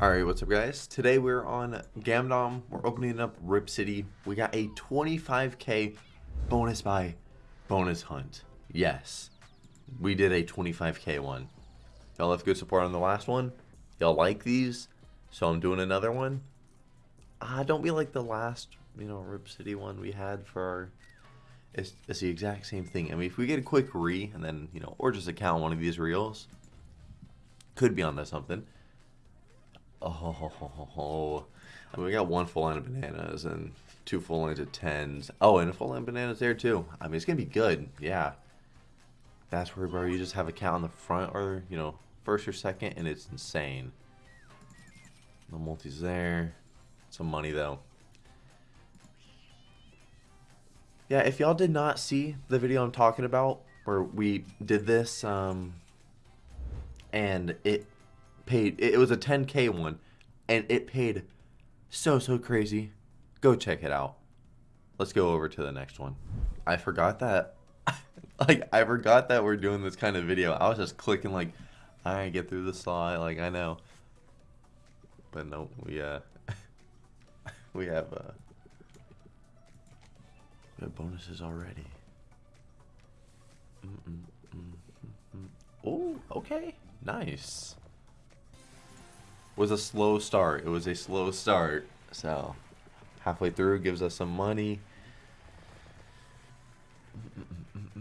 Alright, what's up guys? Today we're on Gamdom. We're opening up Rip City. We got a 25k bonus buy bonus hunt. Yes. We did a 25k one. Y'all have good support on the last one. Y'all like these. So I'm doing another one. Uh, don't be like the last, you know, Rip City one we had for our... It's, it's the exact same thing. I mean, if we get a quick re, and then, you know, or just account one of these reels, could be onto something. Oh, I mean, we got one full line of bananas and two full lines of tens. Oh, and a full line of bananas there too. I mean, it's gonna be good. Yeah. That's where, bro, you just have a count on the front or you know first or second, and it's insane. No multis there. Some money though. Yeah, if y'all did not see the video I'm talking about where we did this, um, and it paid it was a 10k one and it paid so so crazy. Go check it out. Let's go over to the next one. I forgot that like i forgot that we're doing this kind of video. I was just clicking like i get through the slide like i know. But no we uh we have uh we have bonuses already. Mm -mm -mm oh okay. Nice was a slow start. It was a slow start. So halfway through gives us some money.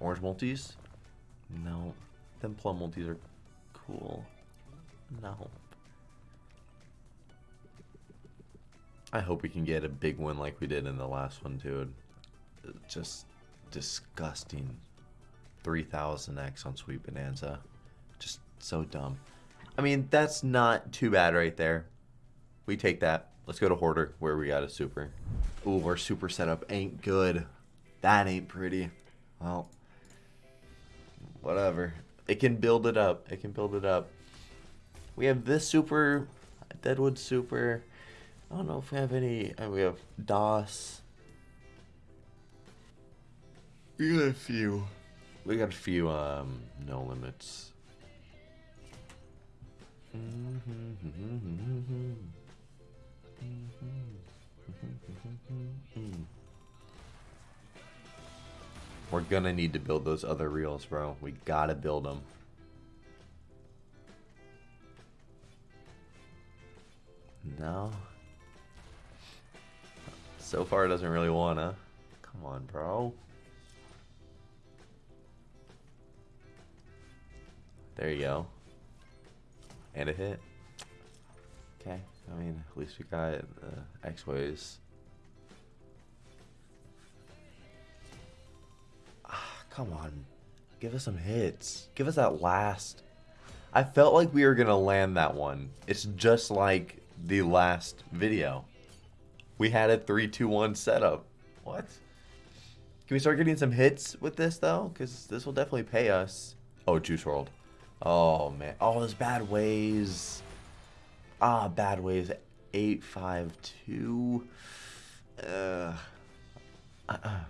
Orange multis? No. Them plum multis are cool. No. I hope we can get a big one like we did in the last one, dude. Just disgusting. 3000x on Sweet Bonanza. So dumb. I mean, that's not too bad right there. We take that. Let's go to Hoarder, where we got a super. Ooh, our super setup ain't good. That ain't pretty. Well, whatever. It can build it up. It can build it up. We have this super, Deadwood super. I don't know if we have any. Uh, we have DOS. We got a few. We got a few um, no limits. We're gonna need to build those other reels, bro. We gotta build them. No. So far, it doesn't really wanna. Come on, bro. There you go. And a hit. Okay, I mean, at least we got the X-Ways. Ah, come on. Give us some hits. Give us that last. I felt like we were going to land that one. It's just like the last video. We had a 3-2-1 setup. What? Can we start getting some hits with this, though? Because this will definitely pay us. Oh, Juice WRLD. Oh, man. Oh, those bad ways. Ah, bad ways. 852. Uh, uh, uh.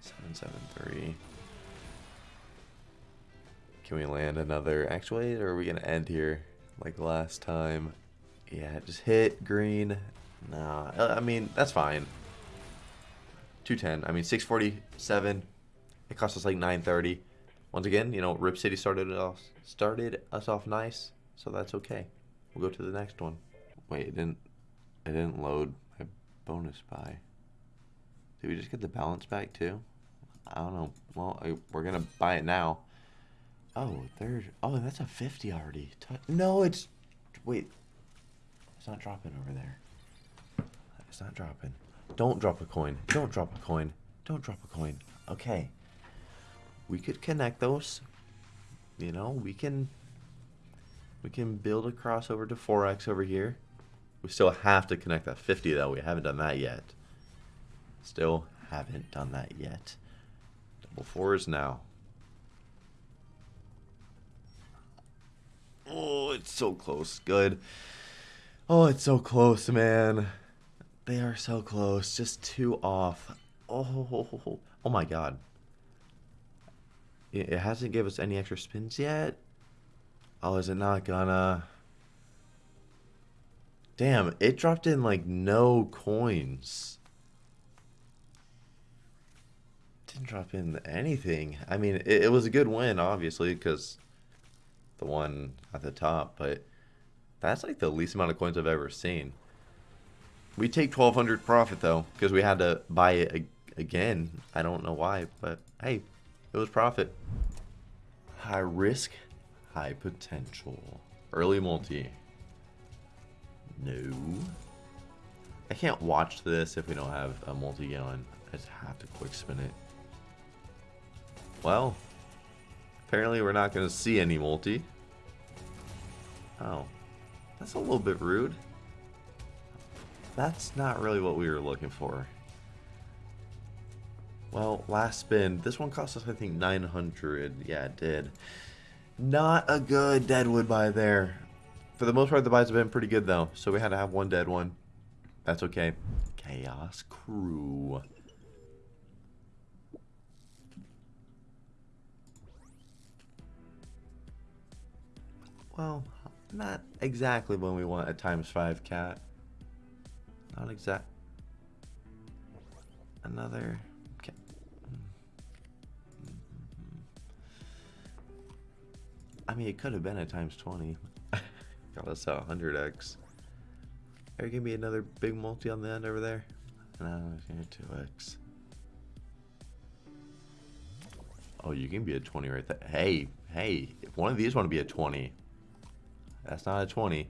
773. Can we land another actually, or are we going to end here like last time? Yeah, just hit green. Nah, I mean, that's fine. 210. I mean, 647. It cost us like 930. Once again, you know, Rip City started us started us off nice, so that's okay. We'll go to the next one. Wait, it didn't it didn't load my bonus buy. Did we just get the balance back too? I don't know. Well, I, we're gonna buy it now. Oh, there. Oh, that's a 50 already. No, it's. Wait. It's not dropping over there. It's not dropping. Don't drop a coin. Don't drop a coin. Don't drop a coin. Okay we could connect those. You know, we can we can build a crossover to 4x over here. We still have to connect that 50 though. We haven't done that yet. Still haven't done that yet. Double fours now. Oh, it's so close. Good. Oh, it's so close, man. They are so close. Just two off. Oh, oh my god. It hasn't given us any extra spins yet. Oh, is it not gonna? Damn, it dropped in like no coins. Didn't drop in anything. I mean, it, it was a good win, obviously, because the one at the top, but that's like the least amount of coins I've ever seen. We take 1200 profit though, because we had to buy it again. I don't know why, but hey, it was profit. High risk, high potential. Early multi. No. I can't watch this if we don't have a multi going. I just have to quick spin it. Well, apparently we're not going to see any multi. Oh, that's a little bit rude. That's not really what we were looking for. Well, last spin. This one cost us, I think, 900. Yeah, it did. Not a good deadwood buy there. For the most part, the buys have been pretty good, though. So we had to have one dead one. That's okay. Chaos Crew. Well, not exactly when we want a times 5 cat. Not exact. Another. I mean, it could have been a times 20. Got us a 100x. Are you gonna be another big multi on the end over there? No, it's gonna 2x. Oh, you can be a 20 right there. Hey, hey, if one of these want to be a 20, that's not a 20.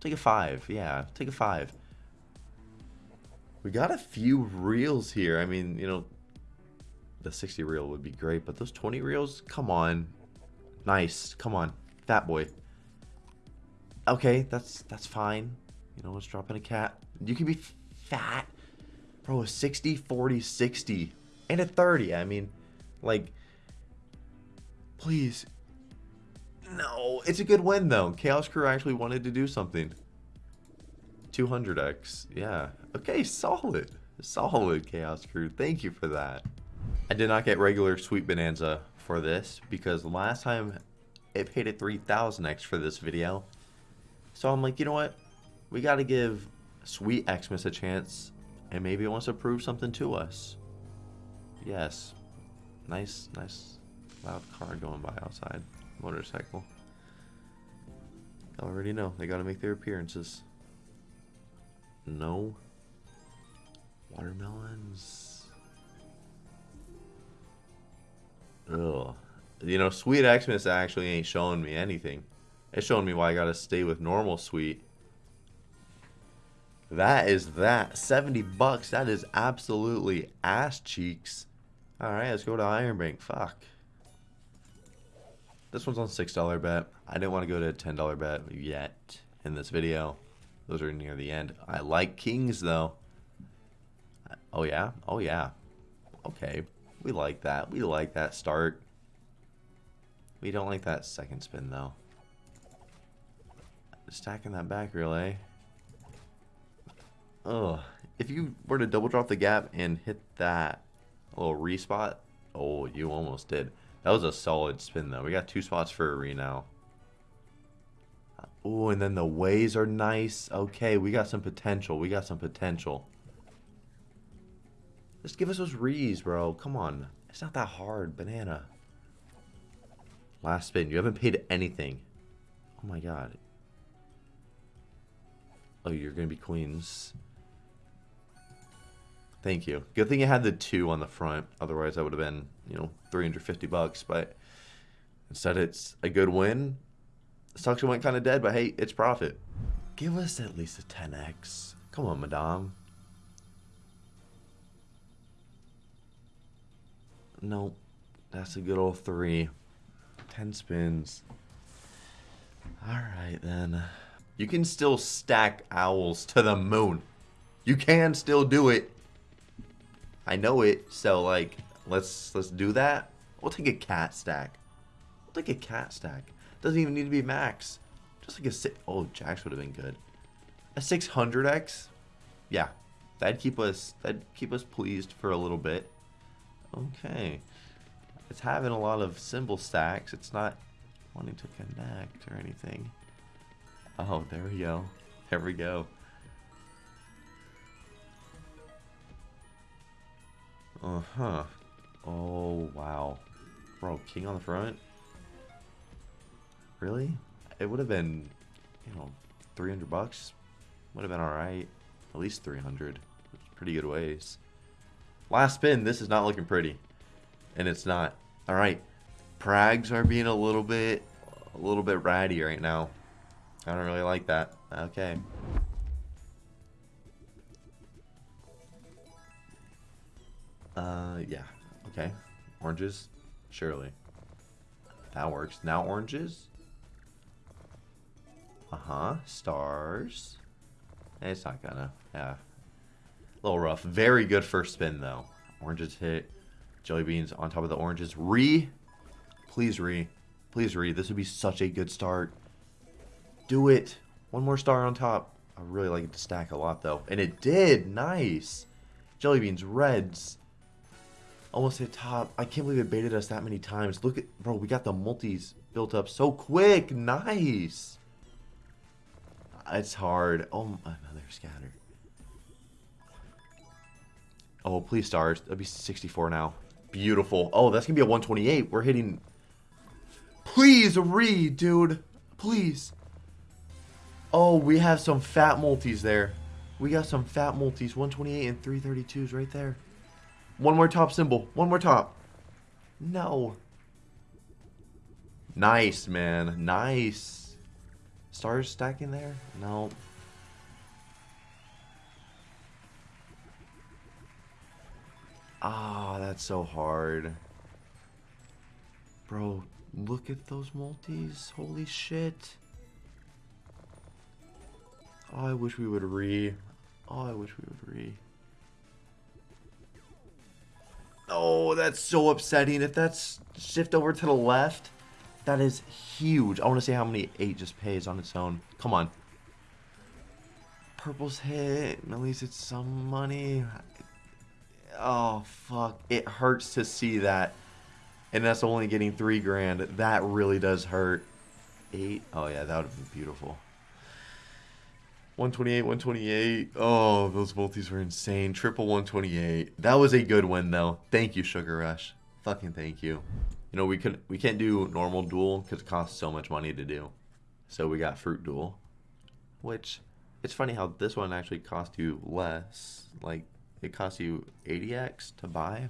Take a 5. Yeah, take a 5. We got a few reels here. I mean, you know, the 60 reel would be great, but those 20 reels, come on. Nice. Come on. Fat boy. Okay, that's that's fine. You know, let's drop in a cat. You can be fat. Bro, a 60, 40, 60. And a 30. I mean, like, please. No, it's a good win, though. Chaos Crew actually wanted to do something. 200x. Yeah. Okay, solid. Solid, Chaos Crew. Thank you for that. I did not get regular Sweet Bonanza for this because last time it paid a 3000x for this video. So I'm like, you know what? We got to give Sweet Xmas a chance and maybe it wants to prove something to us. Yes. Nice, nice loud car going by outside. Motorcycle. I already know. They got to make their appearances. No. Watermelons. Ugh. You know, Sweet Xmas actually ain't showing me anything. It's showing me why I gotta stay with normal sweet. That is that. 70 bucks. That is absolutely ass cheeks. Alright, let's go to Iron Bank. Fuck. This one's on $6 bet. I didn't want to go to a $10 bet yet in this video. Those are near the end. I like kings, though. Oh, yeah? Oh, yeah. Okay. We like that. We like that start. We don't like that second spin, though. Stacking that back relay. Ugh. If you were to double drop the gap and hit that little respot, oh, you almost did. That was a solid spin, though. We got two spots for a re now. Oh, and then the ways are nice. Okay, we got some potential. We got some potential. Just give us those rees, bro. Come on. It's not that hard. Banana. Last spin. You haven't paid anything. Oh my god. Oh, you're going to be queens. Thank you. Good thing you had the two on the front. Otherwise, that would have been, you know, 350 bucks. But instead, it's a good win. Stocks went kind of dead, but hey, it's profit. Give us at least a 10x. Come on, madame. Nope. That's a good old three. 10 spins. Alright then. You can still stack owls to the moon. You can still do it. I know it, so like, let's let's do that. We'll take a cat stack. We'll take a cat stack. Doesn't even need to be max. Just like a six. Oh, Jacks would have been good. A 600x. Yeah, that'd keep us. That'd keep us pleased for a little bit. Okay. It's having a lot of symbol stacks. It's not wanting to connect or anything. Oh, there we go. There we go. Uh-huh. Oh, wow. Bro, king on the front? Really? It would have been, you know, 300 bucks. Would have been alright. At least 300. Pretty good ways. Last spin, this is not looking pretty. And it's not. Alright. Prags are being a little bit, a little bit ratty right now. I don't really like that. Okay. Uh, yeah. Okay. Oranges? Surely. That works. Now oranges? Uh-huh. Stars. It's not gonna. Yeah. Little rough. Very good first spin, though. Oranges hit. Jelly beans on top of the oranges. Re. Please re. Please re. This would be such a good start. Do it. One more star on top. I really like it to stack a lot, though. And it did. Nice. Jelly beans. Reds. Almost hit top. I can't believe it baited us that many times. Look at... Bro, we got the multis built up so quick. Nice. It's hard. Oh, another scatter. Oh, please stars. That'd be 64 now. Beautiful. Oh, that's going to be a 128. We're hitting... Please read, dude. Please. Oh, we have some fat multis there. We got some fat multis. 128 and 332s right there. One more top symbol. One more top. No. Nice, man. Nice. Stars stacking there? No. Ah, that's so hard. Bro, look at those multis. Holy shit. Oh, I wish we would re. Oh, I wish we would re. Oh, that's so upsetting. If that's shift over to the left, that is huge. I want to see how many 8 just pays on its own. Come on. Purple's hit. At least it's some money. Oh, fuck. It hurts to see that. And that's only getting 3 grand. That really does hurt. 8? Oh, yeah, that would have been beautiful. 128, 128. Oh, those multis were insane. Triple 128. That was a good win, though. Thank you, Sugar Rush. Fucking thank you. You know, we could we can't do normal duel because it costs so much money to do. So we got fruit duel, which it's funny how this one actually cost you less. Like it costs you 80x to buy.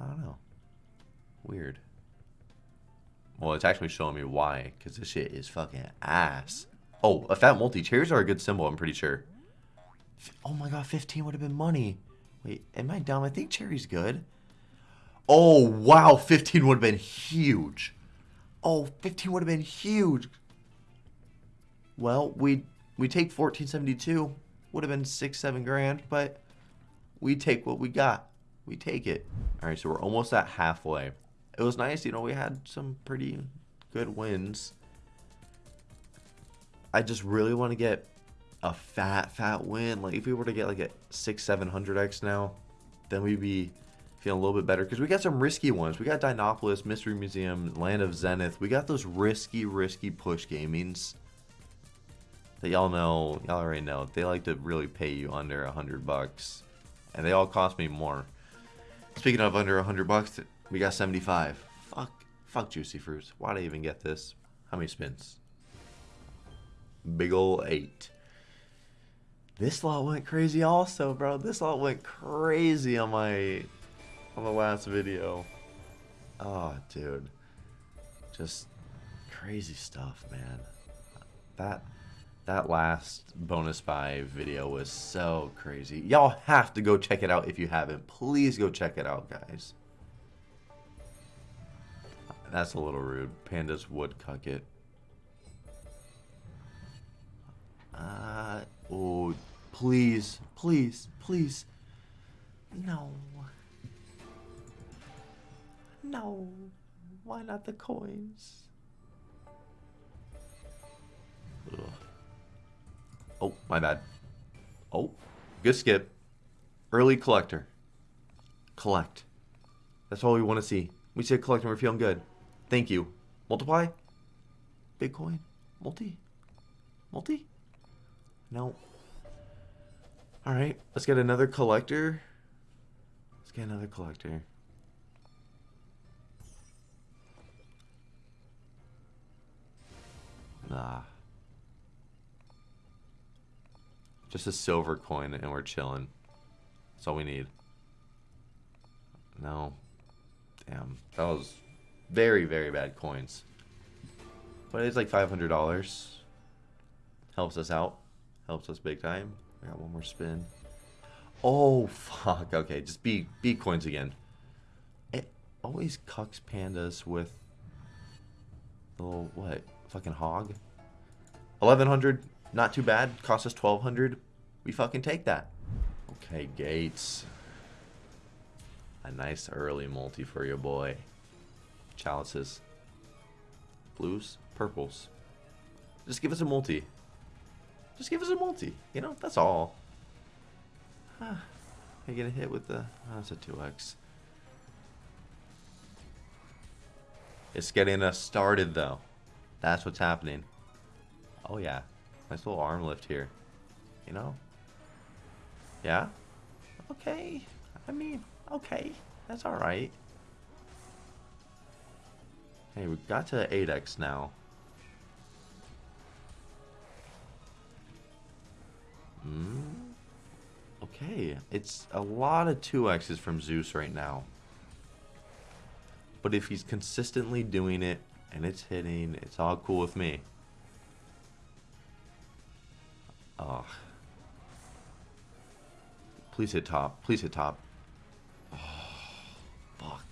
I don't know. Weird. Well, it's actually showing me why, because this shit is fucking ass. Oh, a fat multi. Cherries are a good symbol, I'm pretty sure. Oh my god, 15 would have been money. Wait, am I dumb? I think cherry's good. Oh, wow, 15 would have been huge. Oh, 15 would have been huge. Well, we we take 1472. Would have been 6, 7 grand, but we take what we got. We take it. All right, so we're almost at halfway. It was nice, you know, we had some pretty good wins. I just really want to get a fat, fat win. Like, if we were to get like a 6, 700x now, then we'd be feeling a little bit better. Because we got some risky ones. We got Dinopolis, Mystery Museum, Land of Zenith. We got those risky, risky push gamings that y'all know, y'all already know. They like to really pay you under a 100 bucks. And they all cost me more. Speaking of under a 100 bucks, we got 75. Fuck, fuck Juicy Fruits. Why'd I even get this? How many spins? Big ol' eight. This lot went crazy also, bro. This lot went crazy on my on the last video. Oh, dude. Just crazy stuff, man. That that last bonus buy video was so crazy. Y'all have to go check it out if you haven't. Please go check it out, guys. That's a little rude. Pandas would cuck it. Uh, oh, please, please, please. No. No. Why not the coins? Ugh. Oh, my bad. Oh, good skip. Early collector. Collect. That's all we want to see. We said collect and we're feeling good. Thank you. Multiply? Bitcoin? Multi? Multi? No. Alright, let's get another collector. Let's get another collector. Nah. Just a silver coin and we're chilling. That's all we need. No. Damn. That was very, very bad coins. But it's like $500. Helps us out. Helps us big time. I got one more spin. Oh, fuck. Okay, just B, B coins again. It always cucks pandas with little, what? Fucking hog? 1100 not too bad. Cost us 1200 We fucking take that. Okay, Gates. A nice early multi for your boy. Chalices. Blues, purples. Just give us a multi. Just give us a multi. You know, that's all. Huh. I get a hit with the... Oh, that's a 2x. It's getting us started, though. That's what's happening. Oh, yeah. Nice little arm lift here. You know? Yeah? Okay. I mean, okay. That's alright. Hey, we got to 8x now. Hmm. Okay, it's a lot of 2x's from Zeus right now. But if he's consistently doing it and it's hitting, it's all cool with me. Oh. Please hit top. Please hit top. Oh, fuck.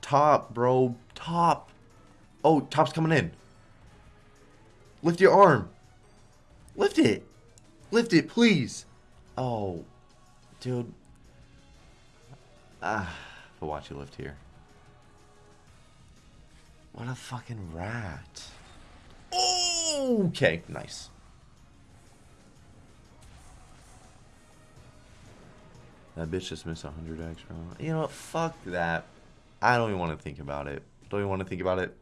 Top, bro. Top. Oh, top's coming in. Lift your arm. Lift it. Lift it, please. Oh, dude. Ah, I'll watch you lift here. What a fucking rat. Okay, nice. That bitch just missed 100 extra. You know what? Fuck that. I don't even want to think about it. Don't even want to think about it.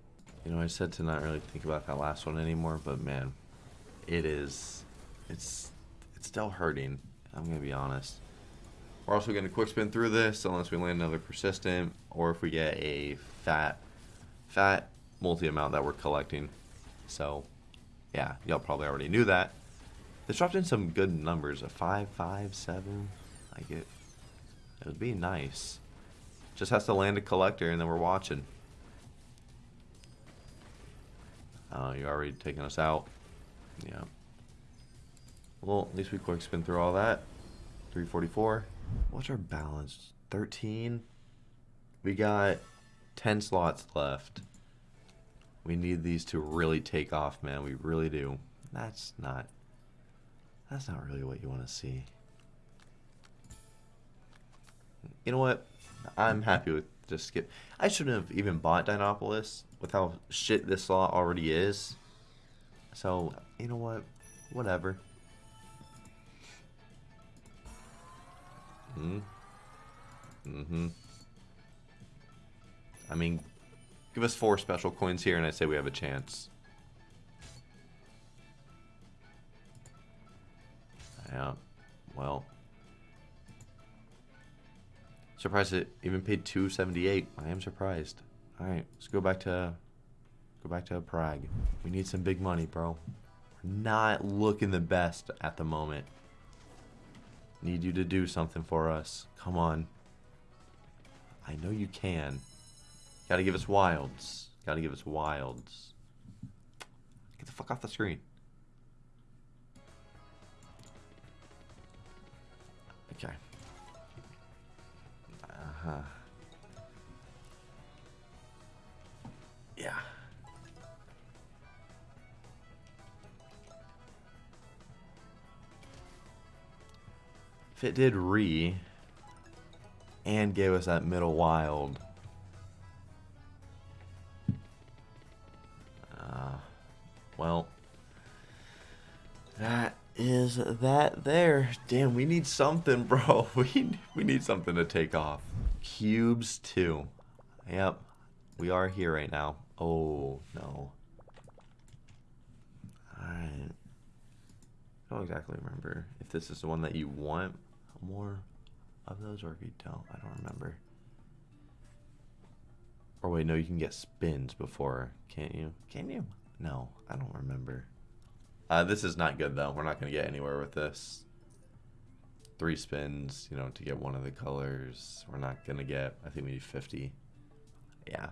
You know, I said to not really think about that last one anymore, but man, it is. It's it's still hurting. I'm gonna be honest. We're also gonna quick spin through this unless we land another persistent, or if we get a fat, fat multi amount that we're collecting. So, yeah, y'all probably already knew that. This dropped in some good numbers, a five, five, seven. Like it, it would be nice. Just has to land a collector, and then we're watching. Uh, you're already taking us out. Yeah. Well, at least we quick spin through all that. 344. What's our balance? 13? We got 10 slots left. We need these to really take off, man. We really do. That's not... That's not really what you want to see. You know what? I'm happy with just skip. I shouldn't have even bought Dinopolis with how shit this slot already is. So, you know what? Whatever. Hmm. Mm-hmm. I mean, give us four special coins here and I say we have a chance. Yeah. Well. Surprised it even paid 278. I am surprised. All right, let's go back to go back to Prague. We need some big money, bro. We're not looking the best at the moment. Need you to do something for us. Come on. I know you can. Gotta give us wilds. Gotta give us wilds. Get the fuck off the screen. Okay. Uh-huh. Yeah. If it did re and gave us that middle wild. That there. Damn, we need something, bro. We we need something to take off. Cubes 2. Yep. We are here right now. Oh, no. Alright. I don't exactly remember if this is the one that you want more of those or if you don't. I don't remember. Or wait, no, you can get spins before, can't you? Can you? No, I don't remember. Uh, this is not good though. We're not going to get anywhere with this. Three spins, you know, to get one of the colors. We're not going to get, I think we need 50. Yeah.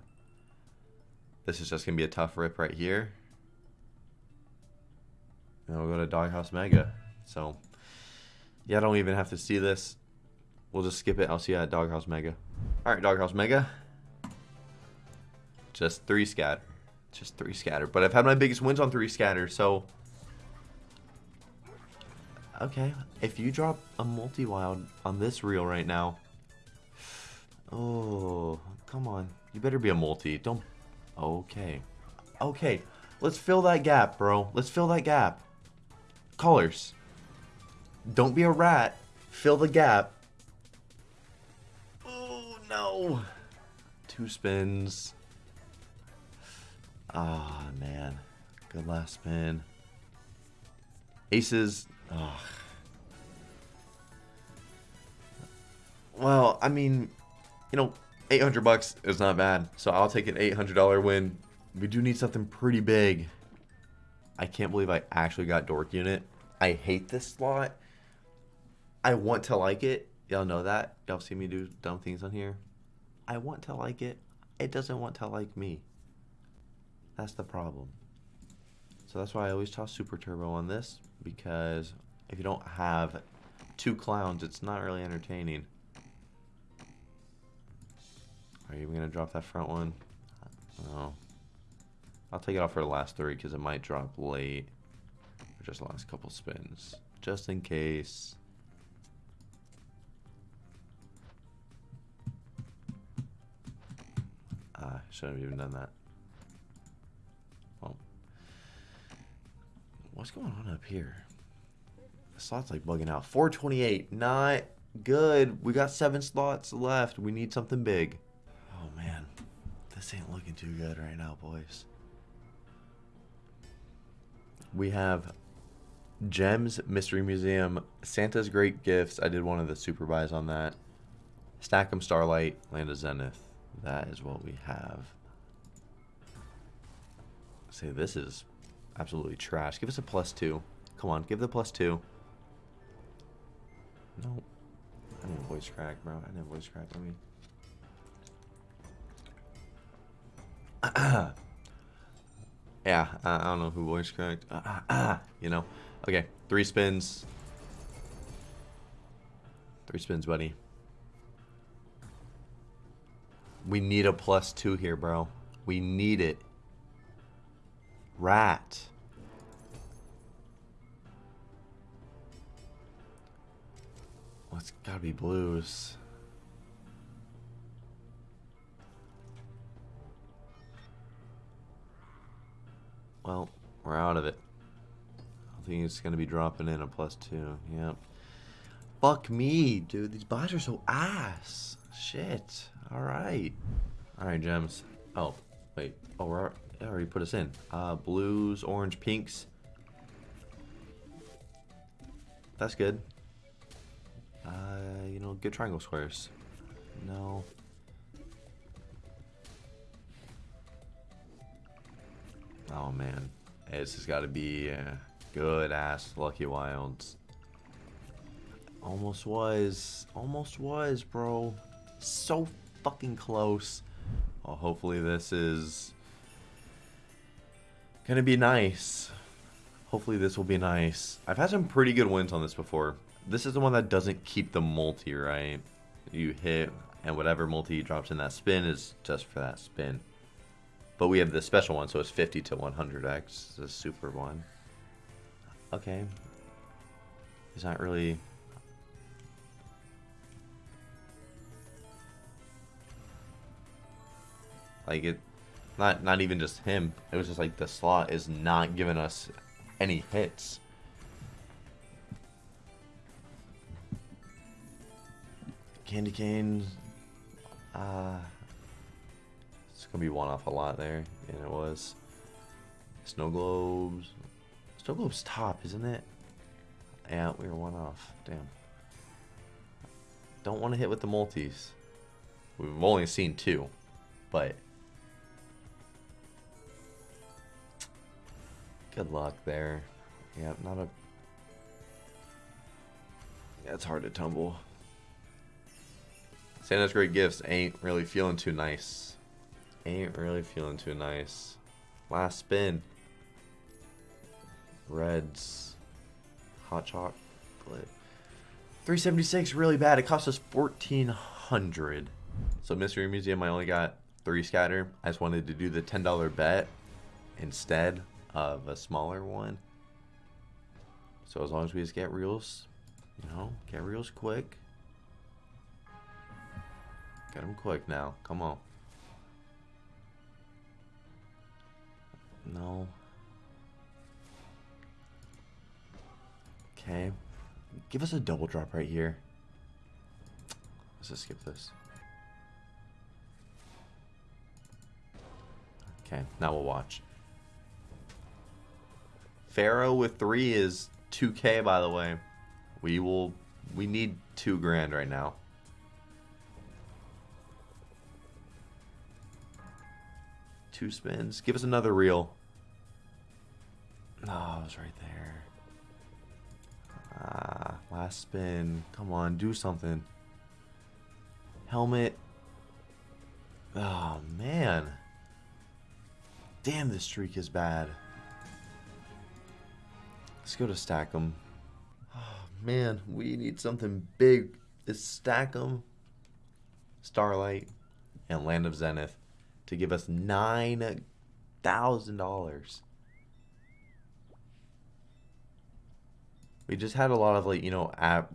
This is just going to be a tough rip right here. And we'll go to Doghouse Mega. So, yeah, I don't even have to see this. We'll just skip it. I'll see you at Doghouse Mega. Alright, Doghouse Mega. Just three scatter. Just three scatter. But I've had my biggest wins on three scatter, so... Okay, if you drop a multi-wild on this reel right now... Oh, come on. You better be a multi. Don't... Okay. Okay, let's fill that gap, bro. Let's fill that gap. Colors. Don't be a rat. Fill the gap. Oh, no. Two spins. Ah, oh, man. Good last spin. Aces. Oh. Well, I mean, you know, 800 bucks is not bad. So I'll take an $800 win. We do need something pretty big. I can't believe I actually got Dork Unit. I hate this slot. I want to like it. Y'all know that. Y'all see me do dumb things on here. I want to like it. It doesn't want to like me. That's the problem. So that's why I always toss Super Turbo on this. Because if you don't have two clowns, it's not really entertaining. Are you even going to drop that front one? No. I'll take it off for the last three because it might drop late. Or just last couple spins. Just in case. Ah, shouldn't have even done that. What's going on up here? The slot's like bugging out. 428. Not good. We got seven slots left. We need something big. Oh, man. This ain't looking too good right now, boys. We have Gems, Mystery Museum, Santa's Great Gifts. I did one of the super buys on that. Stack'em Starlight, Land of Zenith. That is what we have. Say, this is absolutely trash. Give us a plus two. Come on, give the plus two. No. I need a voice crack, bro. I need a voice crack. Let me... yeah, I, don't know who voice cracked. you know. Okay, three spins. Three spins, buddy. We need a plus two here, bro. We need it. Rat. Well, it's gotta be blues. Well, we're out of it. I think it's gonna be dropping in a plus two. Yep. Fuck me, dude. These bots are so ass. Shit. Alright. Alright, gems. Oh, wait. Oh, we're, already put us in. Uh, blues, orange, pinks. That's good. Uh, you know, good triangle squares. No. Oh, man. This has got to be uh, good ass Lucky Wilds. Almost was. Almost was, bro. So fucking close. Well, hopefully this is gonna be nice. Hopefully this will be nice. I've had some pretty good wins on this before. This is the one that doesn't keep the multi, right? You hit, and whatever multi drops in that spin is just for that spin. But we have the special one, so it's 50 to 100x, the super one. Okay. Is not really Like it, not not even just him. It was just like the slot is not giving us any hits. Candy cane. Uh, it's gonna be one off a lot there, and it was. Snow globes. Snow globes top, isn't it? Yeah, we were one off. Damn. Don't want to hit with the multis. We've only seen two, but good luck there. Yeah, not a. Yeah, it's hard to tumble. Santa's great gifts ain't really feeling too nice. Ain't really feeling too nice. Last spin. Reds. Hot chocolate. 376 really bad. It cost us 1400 So Mystery Museum, I only got three scatter. I just wanted to do the $10 bet instead of a smaller one. So as long as we just get reels, you know, get reels quick. Get them quick now. Come on. No. Okay. Give us a double drop right here. Let's just skip this. Okay, now we'll watch. Pharaoh with three is 2k by the way. We will we need two grand right now. Two spins. Give us another reel. Oh, it was right there. Ah, last spin. Come on, do something. Helmet. Oh, man. Damn, this streak is bad. Let's go to Stack'em. Oh, man, we need something big. Is Stack'em. Starlight and Land of Zenith to give us $9,000. We just had a lot of like you know ab-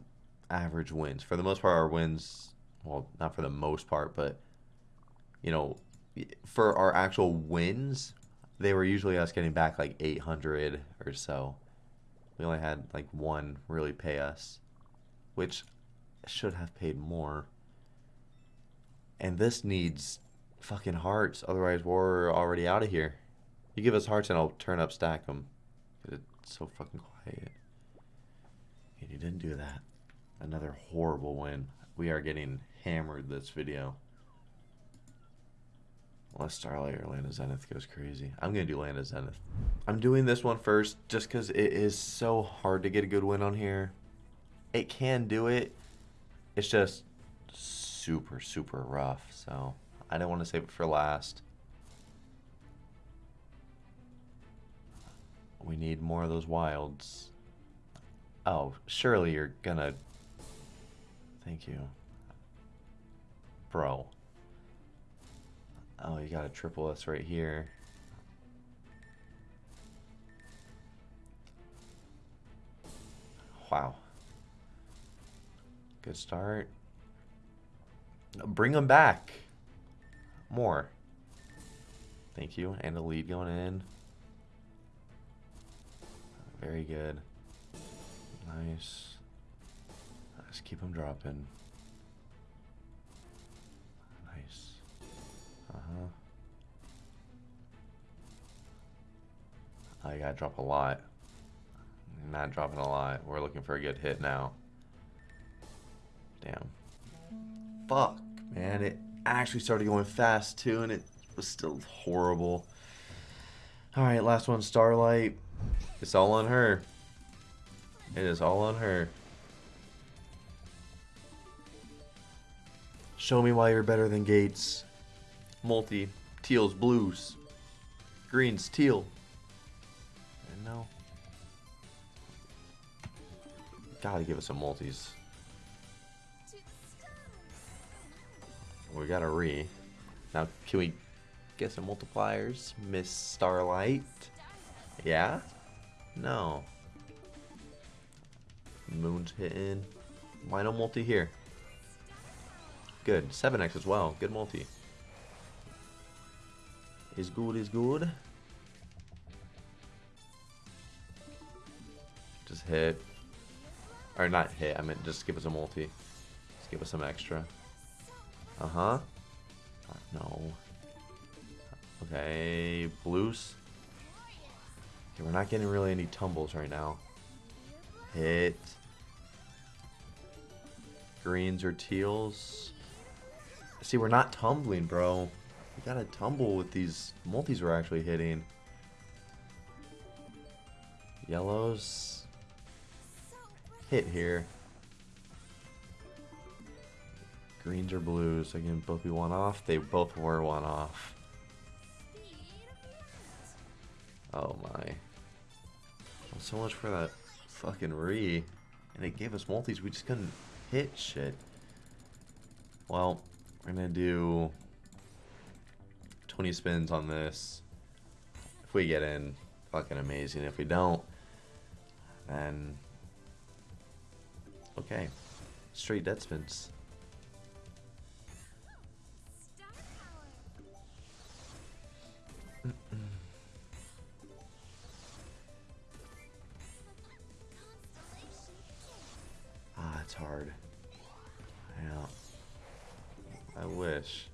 average wins. For the most part, our wins, well, not for the most part, but you know, for our actual wins, they were usually us getting back like 800 or so. We only had like one really pay us, which should have paid more. And this needs fucking hearts, otherwise we're already out of here. You give us hearts and I'll turn up stack them. It's so fucking quiet. And you didn't do that. Another horrible win. We are getting hammered this video. Unless Starlight or Land of Zenith goes crazy. I'm going to do Land of Zenith. I'm doing this one first just because it is so hard to get a good win on here. It can do it. It's just super, super rough. So I didn't want to save it for last. We need more of those wilds. Oh, surely you're gonna... Thank you. Bro. Oh, you got a triple S right here. Wow. Good start. Bring them back. More. Thank you. And the lead going in. Very good. Nice. Let's keep them dropping. Uh-huh. I gotta drop a lot. Not dropping a lot. We're looking for a good hit now. Damn. Fuck, man. It actually started going fast too, and it was still horrible. Alright, last one, Starlight. It's all on her. It is all on her. Show me why you're better than Gates. Multi. Teals, blues. Greens, teal. And no. Gotta give us some multis. We got a re. Now, can we get some multipliers? Miss Starlight? Yeah? No. Moon's hitting. Why no multi here? Good. 7x as well. Good multi. Is good, is good. Just hit. Or not hit, I mean just give us a multi. Just give us some extra. Uh-huh. No. Okay, blues. Okay, we're not getting really any tumbles right now. Hit. Greens or teals. See, we're not tumbling, bro. We gotta tumble with these multis we're actually hitting. Yellows. Hit here. Greens or blues. Can both be one off. They both were one off. Oh my. So much for that fucking re. And it gave us multis. We just couldn't hit shit. Well, we're gonna do 20 spins on this. If we get in, fucking amazing. If we don't, then okay. Straight dead spins. Ah, it's hard. Yeah. I wish.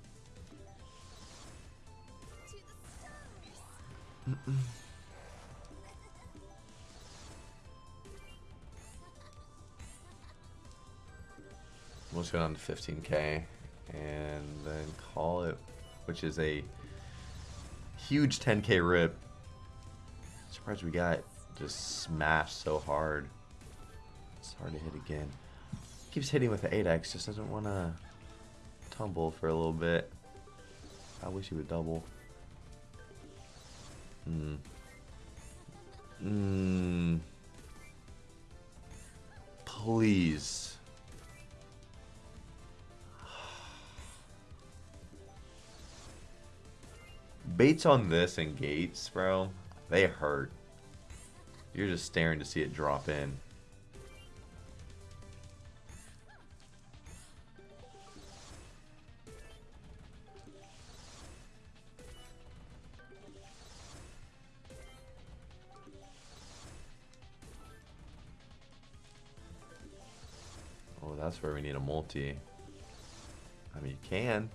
Let's go down to 15k and then call it, which is a huge 10k rip. Surprised we got just smashed so hard. It's hard to hit again. Keeps hitting with the 8x, just doesn't want to tumble for a little bit. I wish he would double. Hmm. Hmm. Please. Baits on this and gates, bro, they hurt. You're just staring to see it drop in. That's where we need a multi. I mean, you can.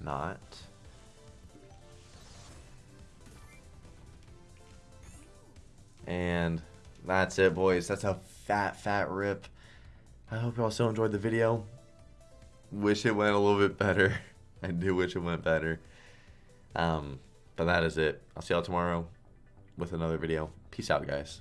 Not. And that's it, boys. That's a fat, fat rip. I hope y'all still enjoyed the video. Wish it went a little bit better. I do wish it went better. Um, but that is it. I'll see y'all tomorrow with another video. Peace out, guys.